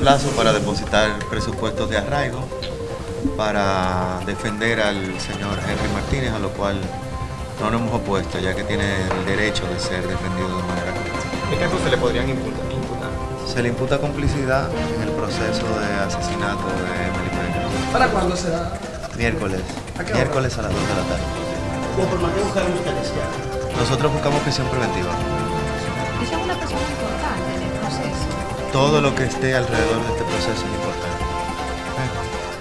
plazo para depositar presupuestos de arraigo para defender al señor Henry Martínez, a lo cual no nos hemos opuesto, ya que tiene el derecho de ser defendido de manera ¿Qué casos se le podrían imputar? Se le imputa complicidad en el proceso de asesinato de Emily Pérez. ¿Para cuándo será? Miércoles. ¿A qué hora? Miércoles a las 2 de la tarde. ¿Por qué buscaron ustedes ya? Nosotros buscamos prisión preventiva. Ella es una persona importante. Todo lo que esté alrededor de este proceso es importante.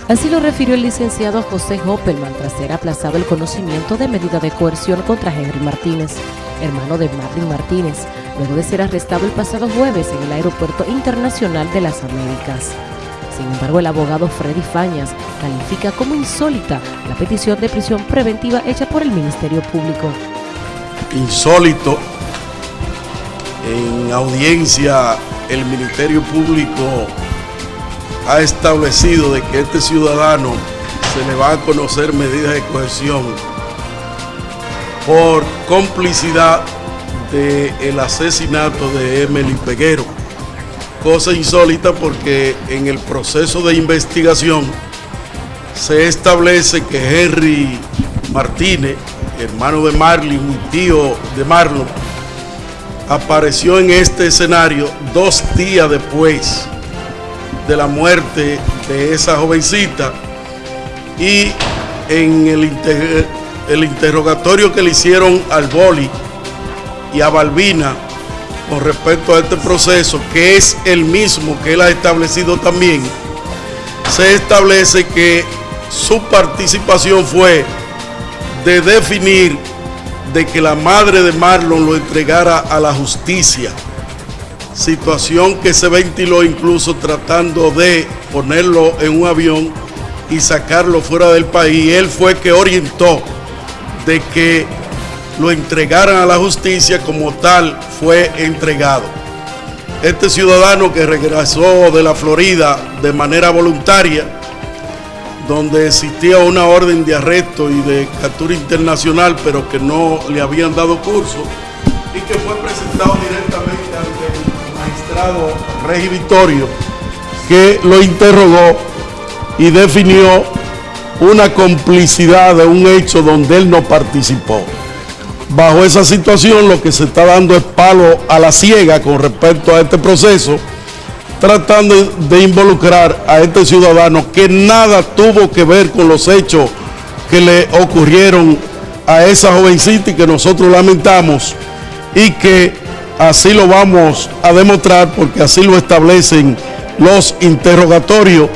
Así lo refirió el licenciado José Hoppelman tras ser aplazado el conocimiento de medida de coerción contra Henry Martínez, hermano de Marlin Martínez, luego de ser arrestado el pasado jueves en el Aeropuerto Internacional de las Américas. Sin embargo, el abogado Freddy Fañas califica como insólita la petición de prisión preventiva hecha por el Ministerio Público. insólito. En audiencia, el Ministerio Público ha establecido de que este ciudadano se le va a conocer medidas de cohesión por complicidad del asesinato de Emily Peguero. Cosa insólita porque en el proceso de investigación se establece que Henry Martínez, hermano de Marlin y tío de Marlon, apareció en este escenario dos días después de la muerte de esa jovencita y en el, el interrogatorio que le hicieron al Boli y a Balbina con respecto a este proceso, que es el mismo que él ha establecido también, se establece que su participación fue de definir de que la madre de Marlon lo entregara a la justicia. Situación que se ventiló incluso tratando de ponerlo en un avión y sacarlo fuera del país. Él fue que orientó de que lo entregaran a la justicia como tal fue entregado. Este ciudadano que regresó de la Florida de manera voluntaria, donde existía una orden de arresto y de captura internacional, pero que no le habían dado curso, y que fue presentado directamente ante el magistrado Regi Vittorio, que lo interrogó y definió una complicidad de un hecho donde él no participó. Bajo esa situación lo que se está dando es palo a la ciega con respecto a este proceso, tratando de involucrar a este ciudadano que nada tuvo que ver con los hechos que le ocurrieron a esa jovencita y que nosotros lamentamos y que así lo vamos a demostrar porque así lo establecen los interrogatorios,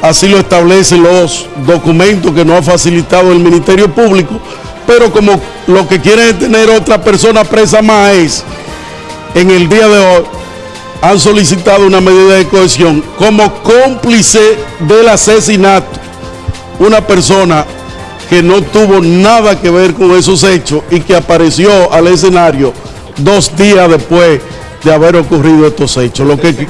así lo establecen los documentos que nos ha facilitado el Ministerio Público, pero como lo que quieren es tener otra persona presa más es, en el día de hoy, han solicitado una medida de cohesión como cómplice del asesinato. Una persona que no tuvo nada que ver con esos hechos y que apareció al escenario dos días después de haber ocurrido estos hechos. Lo que,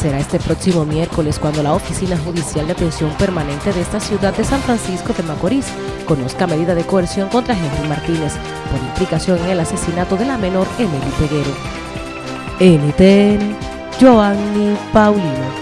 Será este próximo miércoles cuando la Oficina Judicial de Atención Permanente de esta ciudad de San Francisco de Macorís conozca medida de coerción contra Henry Martínez por implicación en el asesinato de la menor Emily Peguero. NTN, Joanny Paulino.